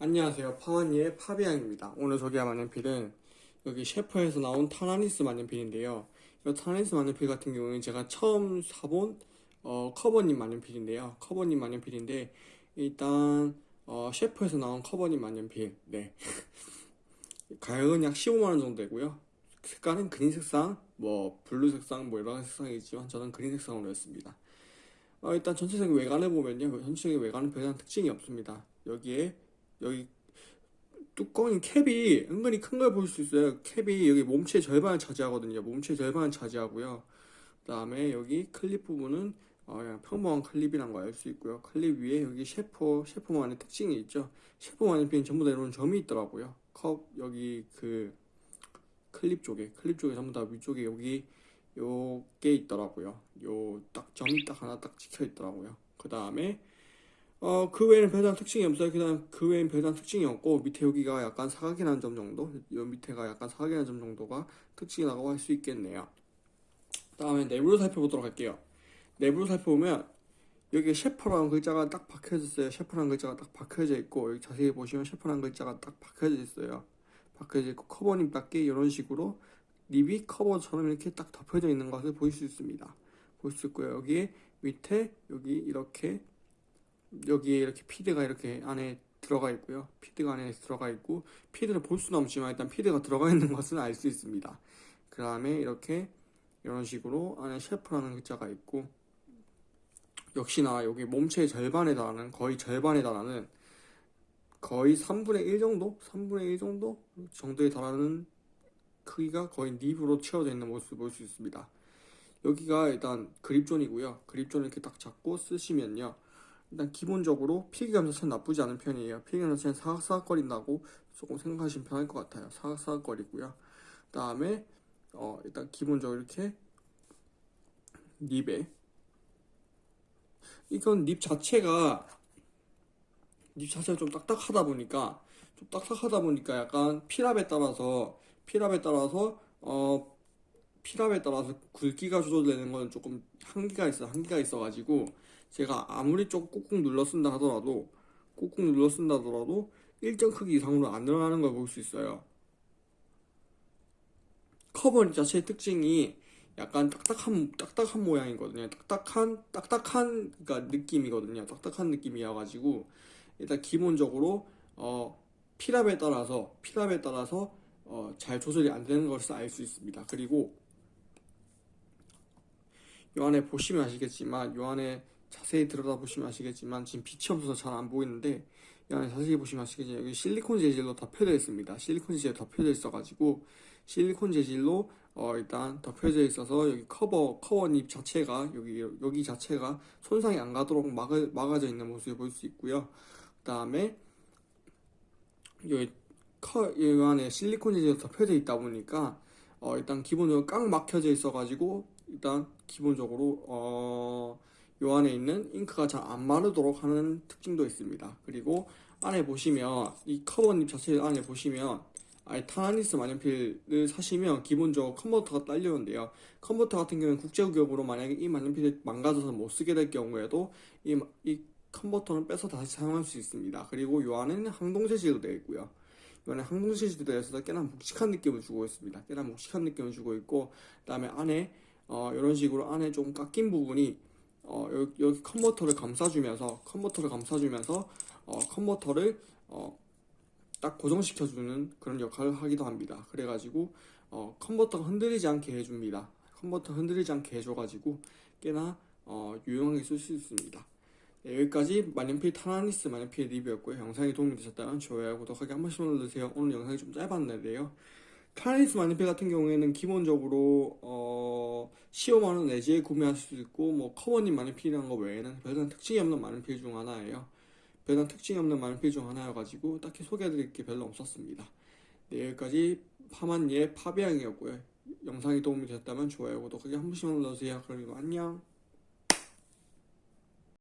안녕하세요. 파원이의 파비앙입니다. 오늘 소개할 만년필은 여기 셰퍼에서 나온 타라니스 만년필인데요. 이 타라니스 만년필 같은 경우는 제가 처음 사본 어, 커버nib 만년필인데요. 커버nib 만년필인데 일단 어, 셰퍼에서 나온 커버nib 만년필 네 가격은 약 15만원 정도 되고요. 색깔은 그린 색상, 뭐 블루 색상, 뭐 여러 색상이 있지만 저는 그린 색상으로 했습니다. 어, 일단 전체적인 외관을 보면요. 전체적인 외관은 별다른 특징이 없습니다. 여기에 여기 뚜껑이 캡이 은근히 큰 걸 볼 수 있어요. 캡이 여기 몸체 절반을 차지하거든요. 몸체 절반을 차지하고요. 그 다음에 여기 클립 부분은 어, 평범한 클립이란 거알수 있고요. 클립 위에 여기 셰퍼, 셰퍼만의 특징이 있죠. 셰퍼만의 핀 전부 다 이런 점이 있더라고요. 컵 여기 그 클립 쪽에 클립 쪽에 전부 다 위쪽에 여기 요게 있더라고요. 요 딱 점이 딱 하나 딱 찍혀 있더라고요. 그 다음에 어, 그 외에는 별다른 특징이 없어요. 그다음 그 외에는 별다른 특징이 없고 밑에 여기가 약간 사각이 난 점 정도, 요 밑에가 약간 사각이 난 점 정도가 특징이라고 할 수 있겠네요. 다음에 내부를 살펴보도록 할게요. 내부를 살펴보면 여기 셰퍼라는 글자가 딱 박혀져 있어요. 셰퍼라는 글자가 딱 박혀져 있고 여기 자세히 보시면 셰퍼라는 글자가 딱 박혀져 있어요. 박혀져 있고 커버님 밖에 이런 식으로 립이 커버처럼 이렇게 딱 덮여져 있는 것을 보실 수 있습니다. 볼수 있고요. 여기에 밑에 여기 이렇게 여기에 이렇게 피드가 이렇게 안에 들어가 있고요. 피드가 안에 들어가 있고 피드를 볼 수는 없지만 일단 피드가 들어가 있는 것은 알수 있습니다. 그 다음에 이렇게 이런 식으로 안에 셰프라는 글자가 있고 역시나 여기 몸체의 절반에 달하는 거의 절반에 달하는 거의 3분의 1 정도? 3분의 1 정도? 정도에 달하는 크기가 거의 립으로 채워져 있는 모습을 볼 수 있습니다. 여기가 일단 그립존이고요. 그립존을 이렇게 딱 잡고 쓰시면요. 일단 기본적으로 필기감 자체는 나쁘지 않은 편이에요. 필기감 자체는 사각사각거린다고 조금 생각하시면 편할 것 같아요. 사각사각거리고요. 그 다음에 어, 일단 기본적으로 이렇게 립에 이건 nib 자체가 nib 자체가 좀 딱딱하다 보니까 좀 딱딱하다 보니까 약간 필압에 따라서 필압에 따라서 어 필압에 따라서 굵기가 조절되는 건 조금 한계가 있어 한계가 있어가지고 제가 아무리 좀 꾹꾹 눌러 쓴다 하더라도 꾹꾹 눌러 쓴다 하더라도 일정 크기 이상으로 안 늘어나는 걸 볼 수 있어요. 커버 자체의 특징이 약간 딱딱한 딱딱한 모양이거든요. 딱딱한 딱딱한 그러니까 느낌이거든요. 딱딱한 느낌이어 가지고 일단 기본적으로 어 피랍에 따라서 피랍에 따라서 어, 잘 조절이 안 되는 것을 알 수 있습니다. 그리고 요 안에 보시면 아시겠지만 요 안에 자세히 들여다보시면 아시겠지만 지금 빛이 없어서 잘 안 보이는데 이 안에 자세히 보시면 아시겠지만 여기 실리콘 재질로 덮여져 있습니다. 실리콘 재질 덮여져 있어가지고 실리콘 재질로 어 일단 덮여져 있어서 여기 커버 커버닙 자체가 여기 여기 자체가 손상이 안 가도록 막아, 막아져 있는 모습을 볼 수 있고요. 그 다음에 여기 커, 이 안에 실리콘 재질로 덮여져 있다 보니까 어 일단 기본적으로 꽉 막혀져 있어가지고 일단 기본적으로 어, 요 안에 있는 잉크가 잘 안 마르도록 하는 특징도 있습니다. 그리고 안에 보시면 이 커버nib 자체 안에 보시면 아예 타라니스 만년필을 사시면 기본적으로 컨버터가 딸려오는데요. 컨버터 같은 경우는 국제규격으로 만약에 이 만년필이 망가져서 못 쓰게 될 경우에도 이, 이 컨버터는 빼서 다시 사용할 수 있습니다. 그리고 요 안에는 황동 재질로 되어 있고요. 요 안에 황동 재질로 되어 있어서 꽤나 묵직한 느낌을 주고 있습니다. 꽤나 묵직한 느낌을 주고 있고 그 다음에 안에 어, 이런 식으로 안에 좀 깎인 부분이 어, 여기, 여기 컨버터를 감싸주면서 컨버터를 감싸주면서 어, 컨버터를 어, 딱 고정시켜주는 그런 역할을 하기도 합니다. 그래가지고 어, 컨버터가 흔들리지 않게 해줍니다. 컨버터 흔들리지 않게 해줘가지고 꽤나 어, 유용하게 쓸 수 있습니다. 네, 여기까지 만년필 타라니스 만년필 리뷰였고요. 영상이 도움이 되셨다면 좋아요, 구독하기 한 번씩 눌러주세요. 오늘 영상이 좀 짧았는데요. 타라니스 만년필 같은 경우에는 기본적으로 어, 15만원 내지에 구매하실 수 있고 뭐 커버님 만년필이라는 거 외에는 별다른 특징이 없는 만년필 중 하나예요. 별다른 특징이 없는 만년필 중 하나여가지고 딱히 소개해드릴 게 별로 없었습니다. 네, 여기까지 파만니의 파비앙이었고요. 영상이 도움이 되셨다면 좋아요, 구독하기 한 번씩 눌러주세요. 그럼 이거 안녕.